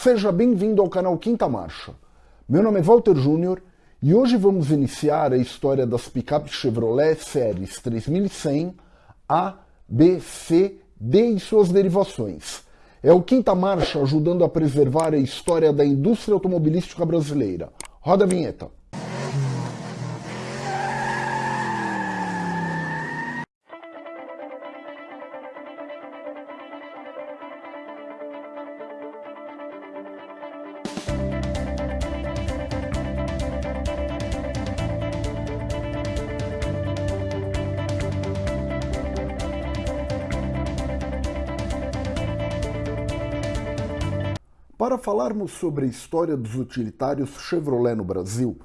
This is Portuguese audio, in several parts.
Seja bem-vindo ao canal Quinta Marcha. Meu nome é Walter Júnior e hoje vamos iniciar a história das picapes Chevrolet séries 3100 A, B, C, D e suas derivações. É o Quinta Marcha ajudando a preservar a história da indústria automobilística brasileira. Roda a vinheta. Para falarmos sobre a história dos utilitários Chevrolet no Brasil,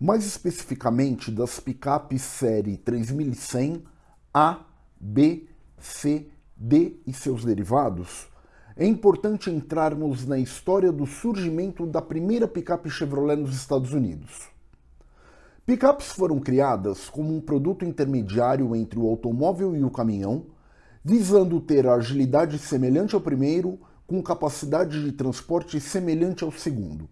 mais especificamente das picapes série 3100 A, B, C, D e seus derivados, é importante entrarmos na história do surgimento da primeira picape Chevrolet nos Estados Unidos. Picapes foram criadas como um produto intermediário entre o automóvel e o caminhão, visando ter a agilidade semelhante ao primeiro com capacidade de transporte semelhante ao segundo.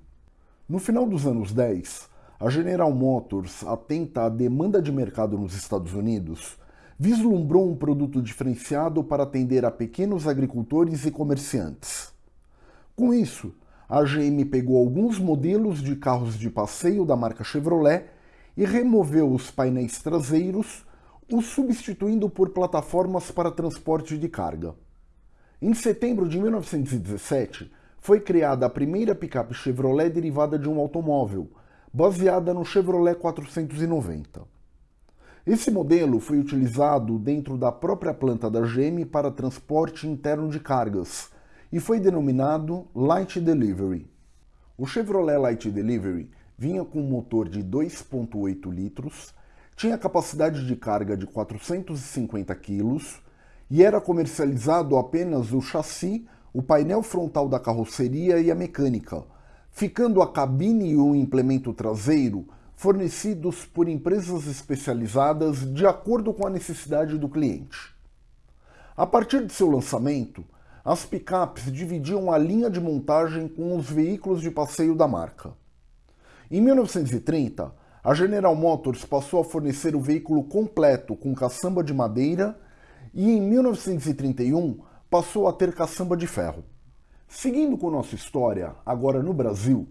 No final dos anos 10, a General Motors, atenta à demanda de mercado nos Estados Unidos, vislumbrou um produto diferenciado para atender a pequenos agricultores e comerciantes. Com isso, a GM pegou alguns modelos de carros de passeio da marca Chevrolet e removeu os painéis traseiros, os substituindo por plataformas para transporte de carga. Em setembro de 1917, foi criada a primeira picape Chevrolet derivada de um automóvel, baseada no Chevrolet 490. Esse modelo foi utilizado dentro da própria planta da GM para transporte interno de cargas e foi denominado Light Delivery. O Chevrolet Light Delivery vinha com um motor de 2.8 litros, tinha capacidade de carga de 450 quilos e era comercializado apenas o chassi, o painel frontal da carroceria e a mecânica, ficando a cabine e o implemento traseiro fornecidos por empresas especializadas de acordo com a necessidade do cliente. A partir de seu lançamento, as picapes dividiam a linha de montagem com os veículos de passeio da marca. Em 1930, a General Motors passou a fornecer o veículo completo com caçamba de madeira e em 1931 passou a ter caçamba de ferro. Seguindo com nossa história, agora no Brasil,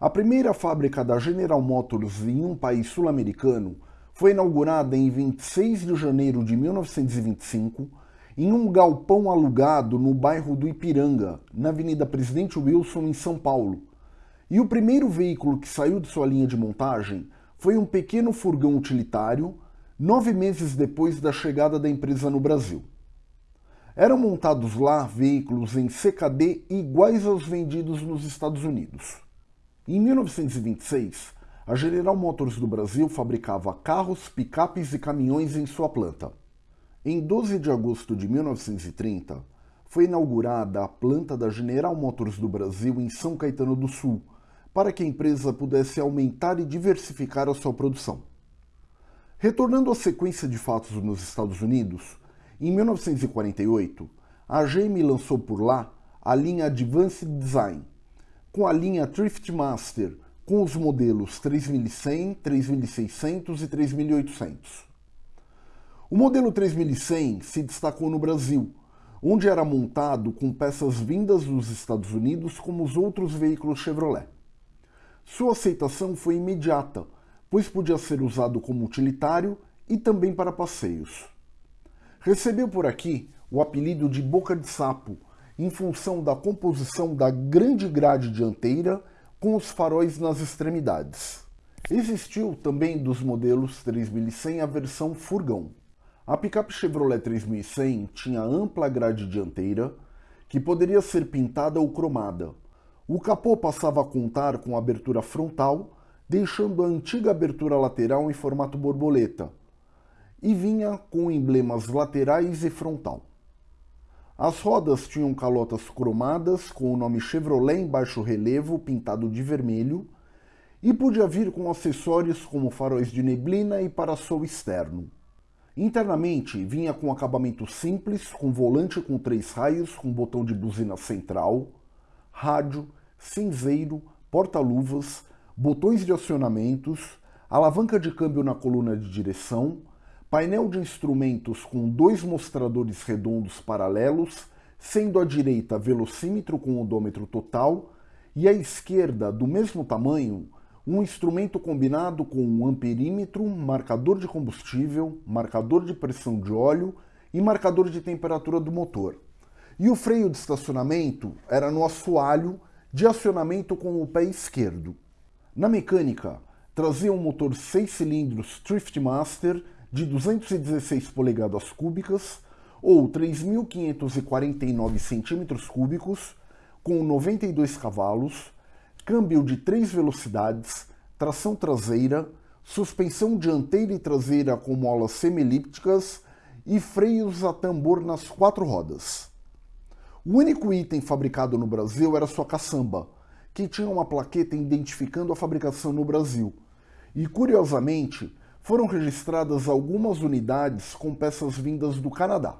a primeira fábrica da General Motors em um país sul-americano foi inaugurada em 26 de janeiro de 1925 em um galpão alugado no bairro do Ipiranga, na Avenida Presidente Wilson, em São Paulo. E o primeiro veículo que saiu de sua linha de montagem foi um pequeno furgão utilitário nove meses depois da chegada da empresa no Brasil. Eram montados lá veículos em CKD iguais aos vendidos nos Estados Unidos. Em 1926, a General Motors do Brasil fabricava carros, picapes e caminhões em sua planta. Em 12 de agosto de 1930, foi inaugurada a planta da General Motors do Brasil em São Caetano do Sul, para que a empresa pudesse aumentar e diversificar a sua produção. Retornando à sequência de fatos nos Estados Unidos, em 1948, a GM lançou por lá a linha Advanced Design, com a linha Thrift Master, com os modelos 3100, 3600 e 3800. O modelo 3100 se destacou no Brasil, onde era montado com peças vindas dos Estados Unidos como os outros veículos Chevrolet. Sua aceitação foi imediata, pois podia ser usado como utilitário e também para passeios. Recebeu por aqui o apelido de boca de sapo, em função da composição da grande grade dianteira com os faróis nas extremidades. Existiu também dos modelos 3100 a versão furgão. A picape Chevrolet 3100 tinha ampla grade dianteira, que poderia ser pintada ou cromada. O capô passava a contar com abertura frontal deixando a antiga abertura lateral em formato borboleta, e vinha com emblemas laterais e frontal. As rodas tinham calotas cromadas com o nome Chevrolet em baixo relevo pintado de vermelho e podia vir com acessórios como faróis de neblina e parasol externo. Internamente vinha com acabamento simples, com volante com três raios, com botão de buzina central, rádio, cinzeiro, porta-luvas, botões de acionamentos, alavanca de câmbio na coluna de direção, painel de instrumentos com dois mostradores redondos paralelos, sendo à direita velocímetro com odômetro total e à esquerda, do mesmo tamanho, um instrumento combinado com um amperímetro, marcador de combustível, marcador de pressão de óleo e marcador de temperatura do motor. E o freio de estacionamento era no assoalho de acionamento com o pé esquerdo. Na mecânica, trazia um motor 6 cilindros Thriftmaster de 216 polegadas cúbicas ou 3.549 centímetros cúbicos, com 92 cavalos, câmbio de 3 velocidades, tração traseira, suspensão dianteira e traseira com molas semi-elípticas e freios a tambor nas quatro rodas. O único item fabricado no Brasil era sua caçamba, que tinha uma plaqueta identificando a fabricação no Brasil. E, curiosamente, foram registradas algumas unidades com peças vindas do Canadá.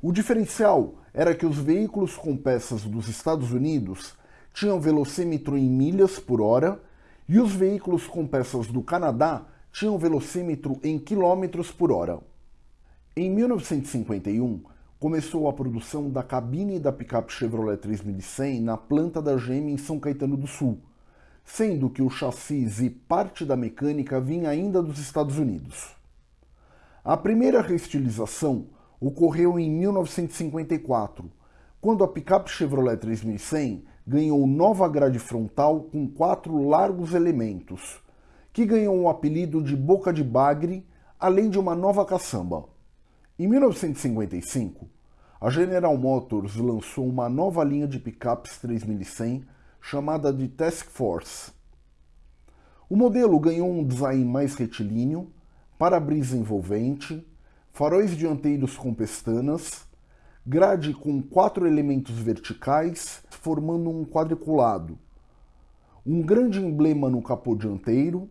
O diferencial era que os veículos com peças dos Estados Unidos tinham velocímetro em milhas por hora e os veículos com peças do Canadá tinham velocímetro em quilômetros por hora. Em 1951, começou a produção da cabine da picape Chevrolet 3100 na planta da GM em São Caetano do Sul, sendo que o chassis e parte da mecânica vinha ainda dos Estados Unidos. A primeira reestilização ocorreu em 1954, quando a picape Chevrolet 3100 ganhou nova grade frontal com quatro largos elementos, que ganhou o apelido de boca de bagre, além de uma nova caçamba. Em 1955, a General Motors lançou uma nova linha de picapes 3100 chamada de Task Force. O modelo ganhou um design mais retilíneo, para-brisa envolvente, faróis dianteiros com pestanas, grade com quatro elementos verticais formando um quadriculado, um grande emblema no capô dianteiro,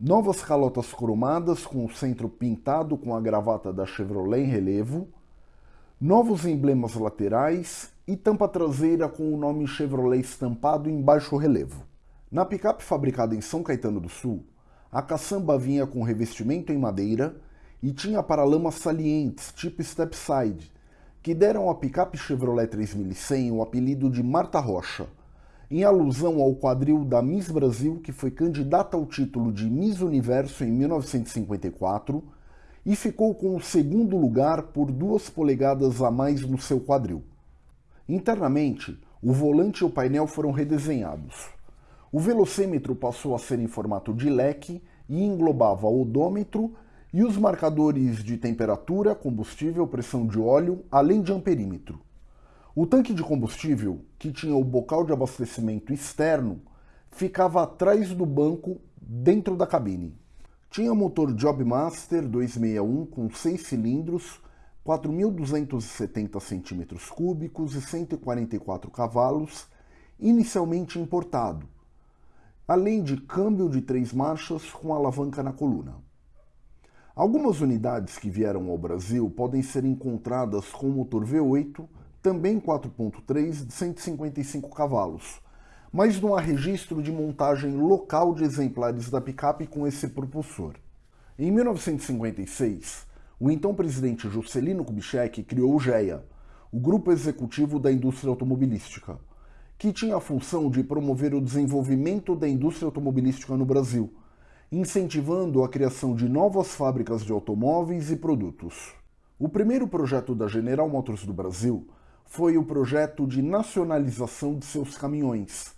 novas calotas cromadas com o centro pintado com a gravata da Chevrolet em relevo, novos emblemas laterais e tampa traseira com o nome Chevrolet estampado em baixo relevo. Na picape fabricada em São Caetano do Sul, a caçamba vinha com revestimento em madeira e tinha paralamas salientes, tipo stepside, que deram à picape Chevrolet 3100 o apelido de Marta Rocha, em alusão ao quadril da Miss Brasil, que foi candidata ao título de Miss Universo em 1954 e ficou com o segundo lugar por duas polegadas a mais no seu quadril. Internamente, o volante e o painel foram redesenhados. O velocímetro passou a ser em formato de leque e englobava odômetro e os marcadores de temperatura, combustível, pressão de óleo, além de amperímetro. O tanque de combustível, que tinha o bocal de abastecimento externo, ficava atrás do banco dentro da cabine. Tinha motor Jobmaster 261 com 6 cilindros, 4.270 cm3 e 144 cavalos, inicialmente importado, além de câmbio de três marchas com alavanca na coluna. Algumas unidades que vieram ao Brasil podem ser encontradas com motor V8, também 4.3 de 155 cavalos, mas não há registro de montagem local de exemplares da picape com esse propulsor. Em 1956, o então presidente Juscelino Kubitschek criou o GEA, o Grupo Executivo da Indústria Automobilística, que tinha a função de promover o desenvolvimento da indústria automobilística no Brasil, incentivando a criação de novas fábricas de automóveis e produtos. O primeiro projeto da General Motors do Brasil foi o projeto de nacionalização de seus caminhões,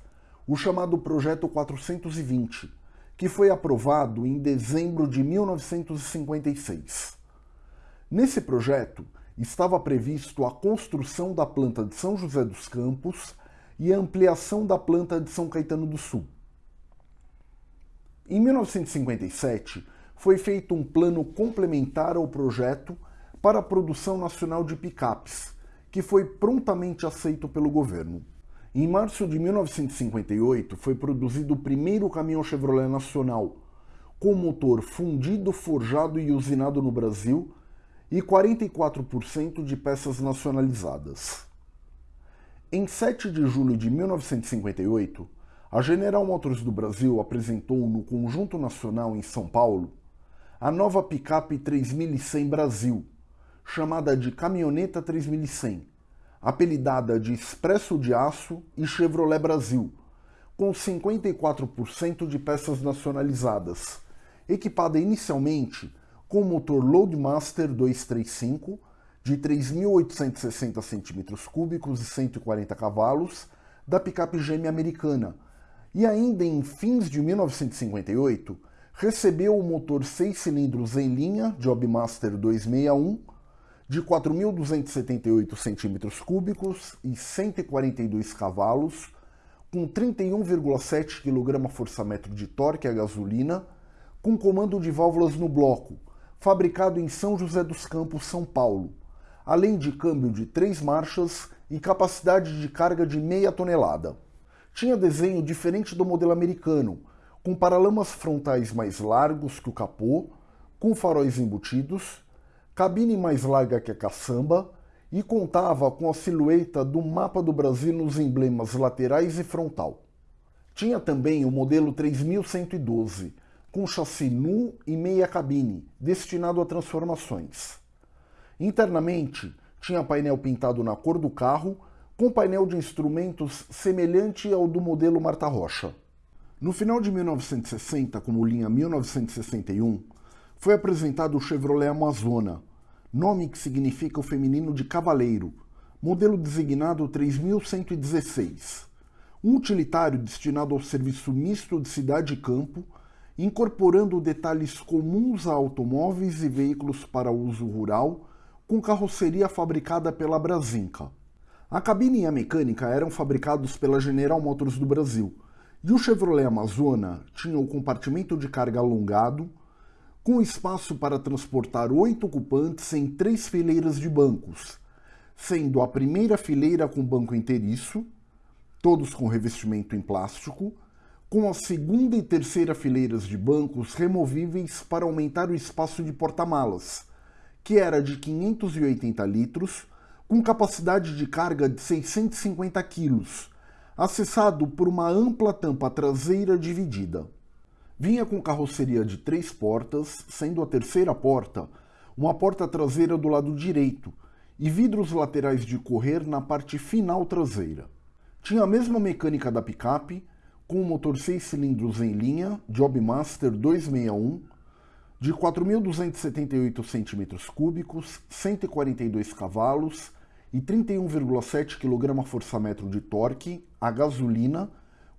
o chamado Projeto 420, que foi aprovado em dezembro de 1956. Nesse projeto, estava previsto a construção da planta de São José dos Campos e a ampliação da planta de São Caetano do Sul. Em 1957, foi feito um plano complementar ao projeto para a produção nacional de picapes, que foi prontamente aceito pelo governo. Em março de 1958 foi produzido o primeiro caminhão Chevrolet nacional, com motor fundido, forjado e usinado no Brasil e 44% de peças nacionalizadas. Em 7 de julho de 1958, a General Motors do Brasil apresentou no Conjunto Nacional em São Paulo a nova picape 3100 Brasil, chamada de Caminhoneta 3100, apelidada de Expresso de Aço e Chevrolet Brasil, com 54% de peças nacionalizadas, equipada inicialmente com motor Loadmaster 235 de 3.860 cm3 e 140 cavalos da picape gêmea americana, e ainda em fins de 1958 recebeu o motor 6 cilindros em linha Jobmaster 261 de 4.278 cm3 e 142 cavalos, com 31,7 kgfm de torque a gasolina, com comando de válvulas no bloco, fabricado em São José dos Campos, São Paulo, além de câmbio de três marchas e capacidade de carga de meia tonelada. Tinha desenho diferente do modelo americano, com paralamas frontais mais largos que o capô, com faróis embutidos, cabine mais larga que a caçamba e contava com a silhueta do mapa do Brasil nos emblemas laterais e frontal. Tinha também o modelo 3112, com chassi nu e meia cabine, destinado a transformações. Internamente, tinha painel pintado na cor do carro, com painel de instrumentos semelhante ao do modelo Marta Rocha. No final de 1960, como linha 1961, foi apresentado o Chevrolet Amazona, nome que significa o feminino de cavaleiro, modelo designado 3116. Um utilitário destinado ao serviço misto de cidade e campo, incorporando detalhes comuns a automóveis e veículos para uso rural, com carroceria fabricada pela Brasinca. A cabine e a mecânica eram fabricados pela General Motors do Brasil, e o Chevrolet Amazona tinha o compartimento de carga alongado, com espaço para transportar oito ocupantes em três fileiras de bancos, sendo a primeira fileira com banco inteiriço, todos com revestimento em plástico, com a segunda e terceira fileiras de bancos removíveis para aumentar o espaço de porta-malas, que era de 580 litros, com capacidade de carga de 650 quilos, acessado por uma ampla tampa traseira dividida. Vinha com carroceria de três portas, sendo a terceira porta uma porta traseira do lado direito e vidros laterais de correr na parte final traseira. Tinha a mesma mecânica da picape, com o motor 6 cilindros em linha, Jobmaster 261, de 4.278 cm3, 142 cavalos e 31,7 kgfm de torque a gasolina,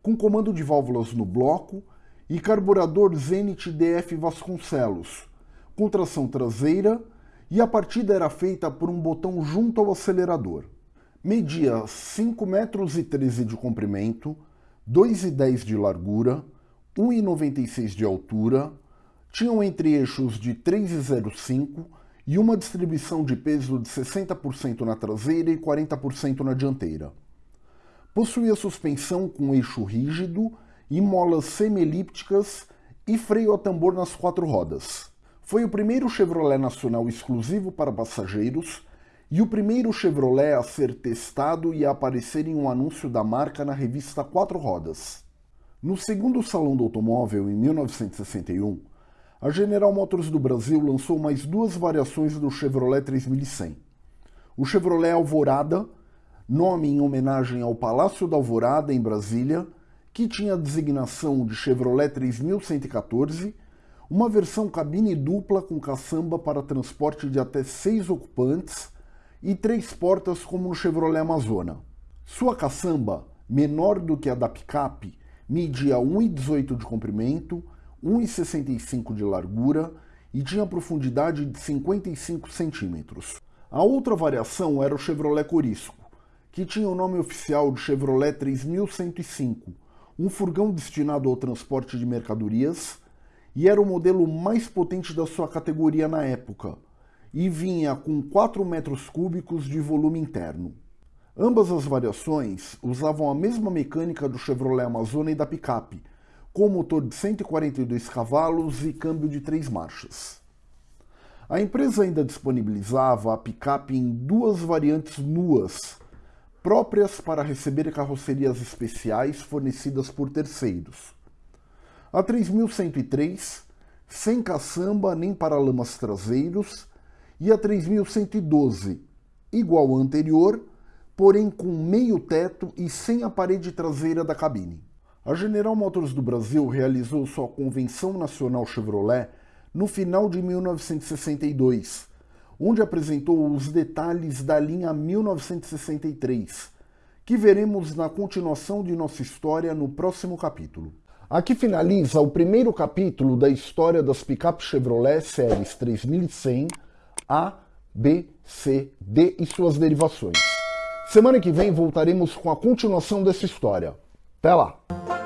com comando de válvulas no bloco e carburador Zenit DF Vasconcelos, com tração traseira e a partida era feita por um botão junto ao acelerador. Media 5,13 metros de comprimento, 2,10 de largura, 1,96 de altura, tinham entre-eixos de 3,05 e uma distribuição de peso de 60% na traseira e 40% na dianteira. Possuía suspensão com eixo rígido e molas semi-elípticas e freio a tambor nas quatro rodas. Foi o primeiro Chevrolet nacional exclusivo para passageiros e o primeiro Chevrolet a ser testado e a aparecer em um anúncio da marca na revista Quatro Rodas. No segundo Salão do Automóvel, em 1961, a General Motors do Brasil lançou mais duas variações do Chevrolet 3100. O Chevrolet Alvorada, nome em homenagem ao Palácio da Alvorada, em Brasília, que tinha a designação de Chevrolet 3114, uma versão cabine dupla com caçamba para transporte de até seis ocupantes e três portas como no Chevrolet Amazona. Sua caçamba, menor do que a da picape, media 1,18 de comprimento, 1,65 de largura e tinha profundidade de 55 centímetros. A outra variação era o Chevrolet Corisco, que tinha o nome oficial de Chevrolet 3105, um furgão destinado ao transporte de mercadorias e era o modelo mais potente da sua categoria na época, e vinha com 4 metros cúbicos de volume interno. Ambas as variações usavam a mesma mecânica do Chevrolet Amazona e da picape, com motor de 142 cavalos e câmbio de três marchas. A empresa ainda disponibilizava a picape em duas variantes nuas, próprias para receber carrocerias especiais fornecidas por terceiros. A 3103, sem caçamba nem paralamas traseiros, e a 3112, igual à anterior, porém com meio teto e sem a parede traseira da cabine. A General Motors do Brasil realizou sua Convenção Nacional Chevrolet no final de 1962, onde apresentou os detalhes da linha 1963, que veremos na continuação de nossa história no próximo capítulo. Aqui finaliza o primeiro capítulo da história das picapes Chevrolet séries 3100 A, B, C, D e suas derivações. Semana que vem voltaremos com a continuação dessa história. Até lá!